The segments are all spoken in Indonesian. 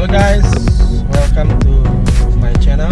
Halo guys, welcome to my channel.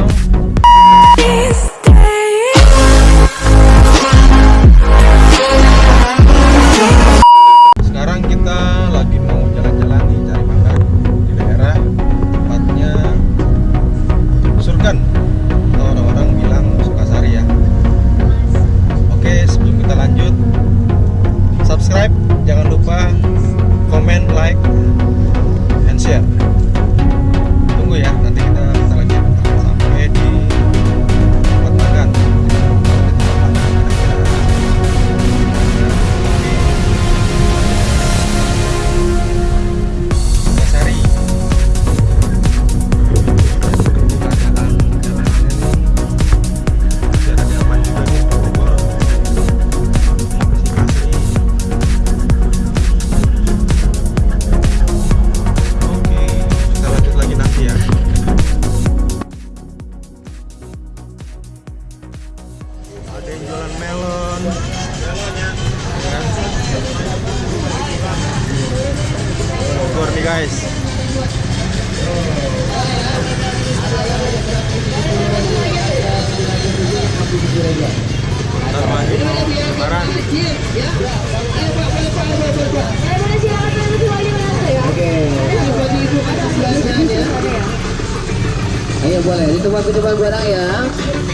Ayo boleh, itu tempat penjualan barang ya.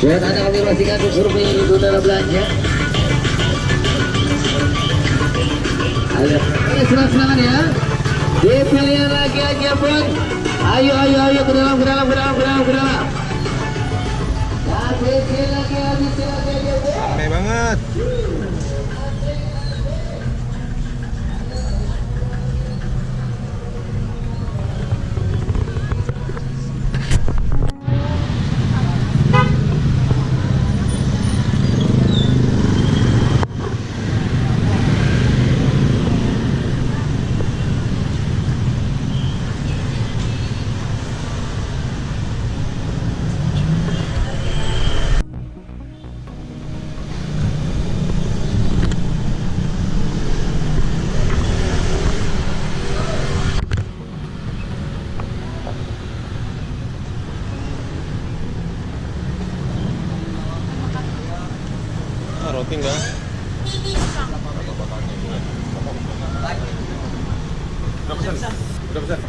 Buat anda konfirmasikan ke survei itu dalam belanja Ayo, Oke, silakan ya. Dipilih lagi aja pun. Ayo, ayo, ayo, ke dalam, ke dalam, ke dalam, ke dalam, ke dalam. Dan dipilih lagi, dipilih lagi aja pun Rame banget. Ah, roti enggak? Udah? Udah pesan?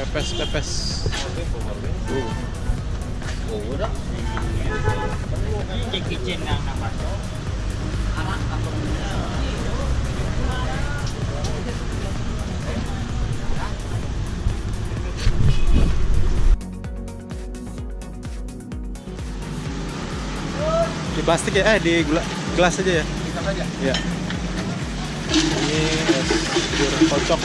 Pepes, pepes. Di plastik ya? Eh, di gula, gelas aja ya? Gelas aja? Iya. Ini es kocok.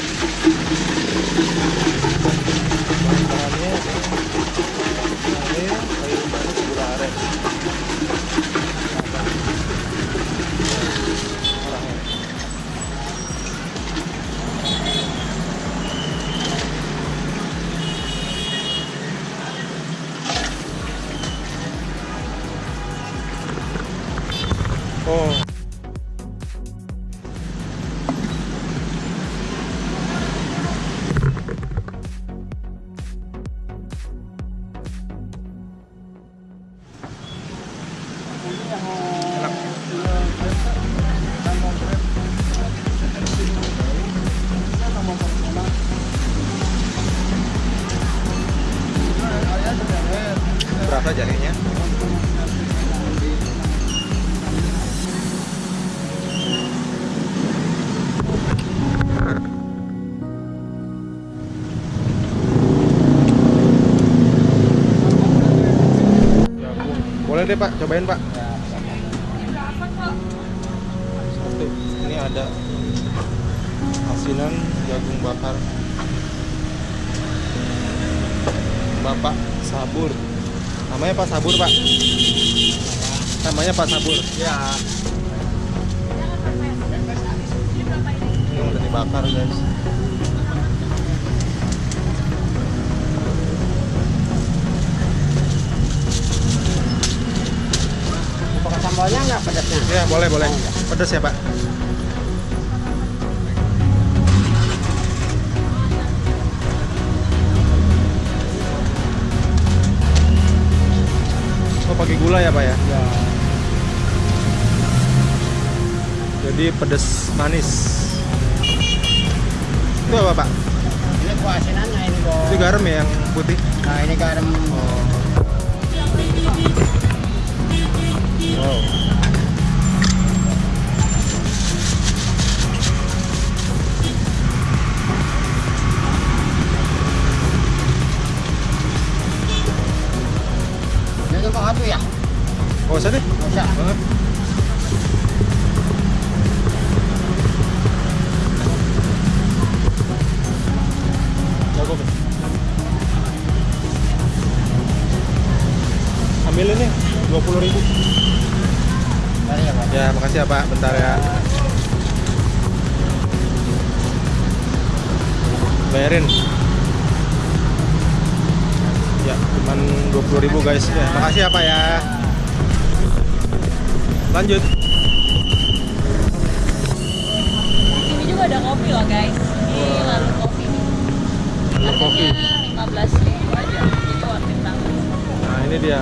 Boleh deh Pak, cobain Pak. Satu, ini ada asinan jagung bakar. Bapak Sabur. Namanya Pak Sabur Pak. Namanya Pak Sabur. Ya. Ini udah dibakar guys. Nggak pedasnya? Ya boleh boleh. Pedas ya pak. Oh pakai gula ya pak ya? Ya. Jadi pedas manis. Itu apa pak? Ini kuah asinannya ini bos. Itu garam ya yang putih? Nah ini garam. Wow. Ambil ini 20 ribu Mari ya. Ya makasih ya pak Bentar ya Bayarin Ya cuman 20 ribu guys ya, Makasih ya pak ya Lanjut Ini juga ada kopi loh guys. Ini lalu kopi. Lalu kopi. Harganya 15 ribu aja. Jadi worth it banget. Nah ini dia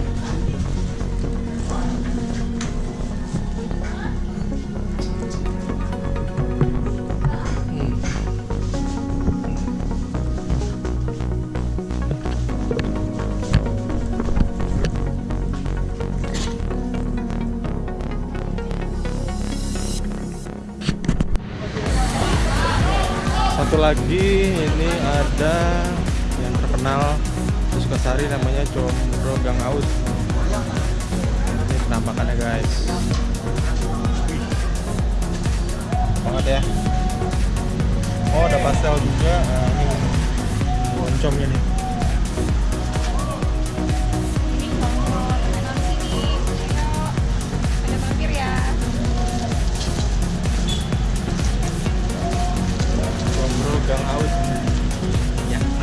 ada yang terkenal di Sukasari namanya Combro Gang Aus. Ini penampakannya guys. Banget ya. Oh ada pastel juga. Nah, ini oncomnya nih. Ini ngomong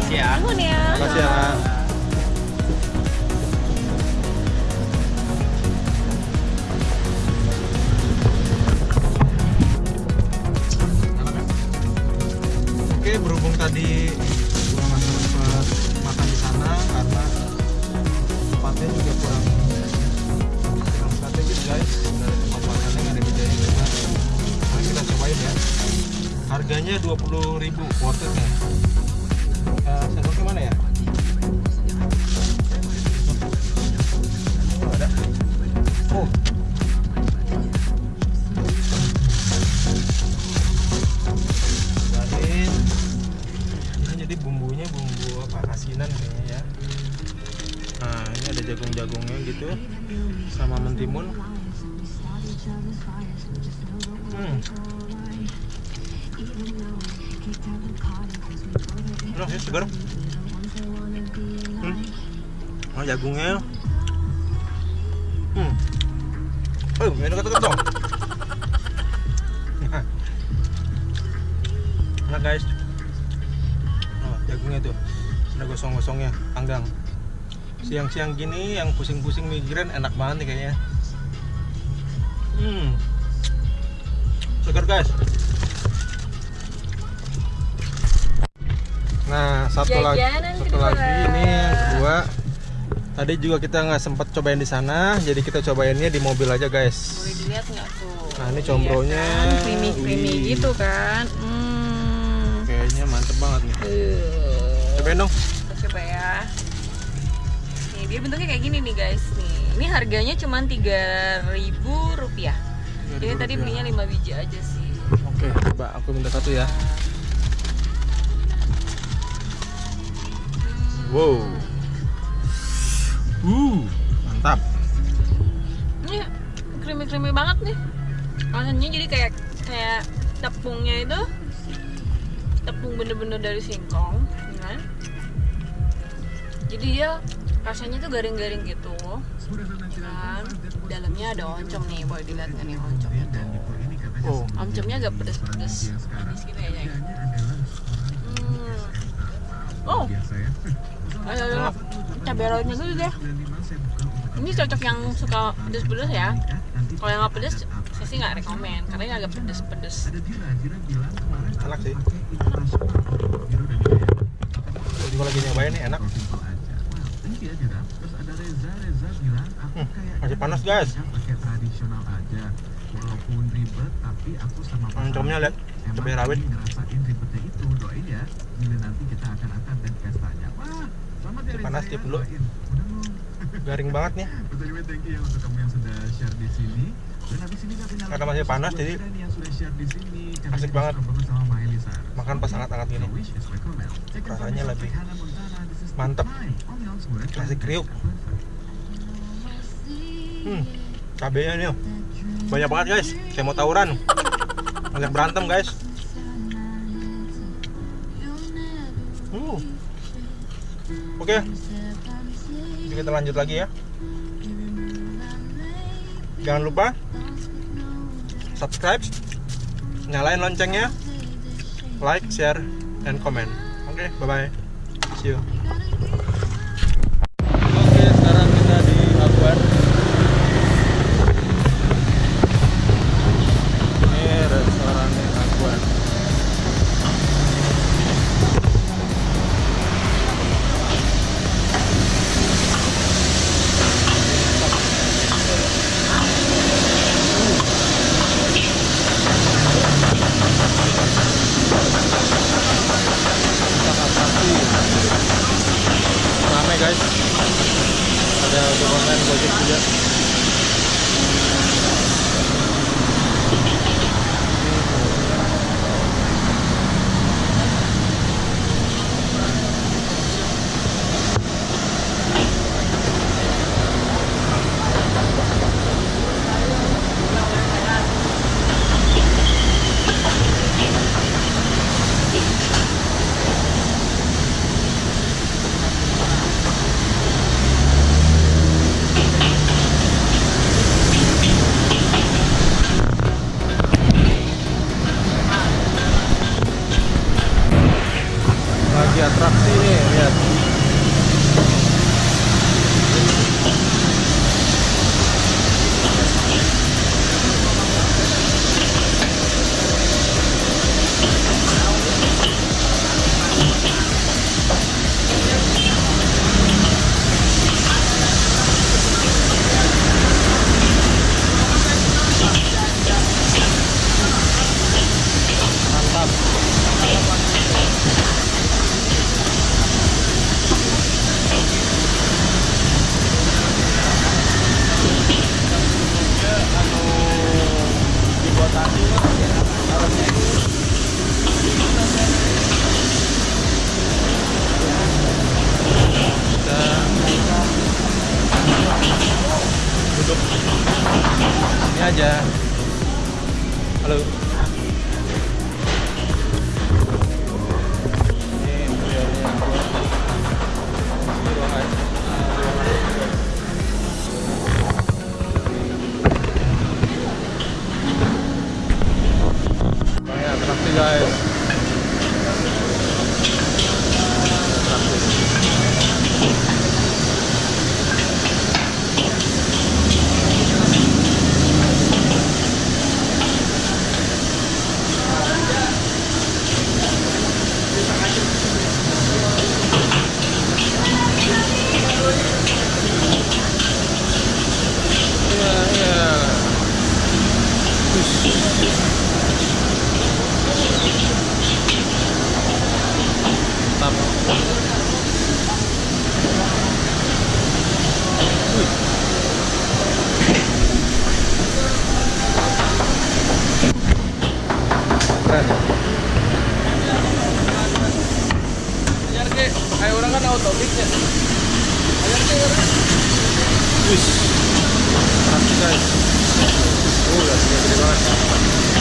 Ya, makasih ya. Nuhun ya. Makasih ya. Nak. Jagungnya. Hmm. Oh, ini dekat-dekat dong. Nah. Enak guys. Oh, jagungnya tuh. Ada gosong-gosongnya, panggang. Siang-siang gini yang pusing-pusing mikirin enak banget nih kayaknya. Hmm. Segar guys. Nah, satu lagi, Jajanan satu kedua. lagi ini yang kedua. Tadi juga kita nggak sempat cobain di sana, jadi kita cobainnya di mobil aja guys. Boleh dilihat nggak tuh? Nah, ini combronya. Iya kan? Creamy creamy Wih. gitu kan. Hmm. Kayaknya mantep banget nih. Uh. Cobain dong. Kita coba ya. Nih, dia bentuknya kayak gini nih guys. Nih, ini harganya cuma 3000 rupiah. Jadi tadi belinya 5 biji aja sih. Oke, coba aku minta satu ya. Wow. Uh, mantap. Ini creamy banget nih. Rasanya jadi kayak kayak tepungnya itu tepung bener-bener dari singkong ya kan? Jadi dia rasanya tuh garing-garing gitu. Kan dalamnya ada oncom nih boleh dilihat nggak nih oncomnya tuh Oh, oncomnya agak pedes-pedes manis gitu ya Jay. hmm. oh ada cabai rawitnya dulu deh ini cocok yang suka pedes-pedes ya kalau yang nggak pedes saya sih nggak rekomen karena ini agak pedes-pedes enak sih. Jadi kalau lagi nyobain nih enak. Hmm, masih panas guys. Oncomnya lihat cabai rawit. Masih panas tip dulu. Garing banget nih. Karena masih panas jadi asik banget. Makan pas hangat-hangat gini. Rasanya lebih mantep. Kasih kriuk. Hmm, cabenya nih banyak banget guys. Saya mau tawuran. Banyak berantem guys. Oke. Jadi kita lanjut lagi ya. Jangan lupa subscribe, nyalain loncengnya, like, share, and comment. Oke, bye bye. See you. такая. Ой, я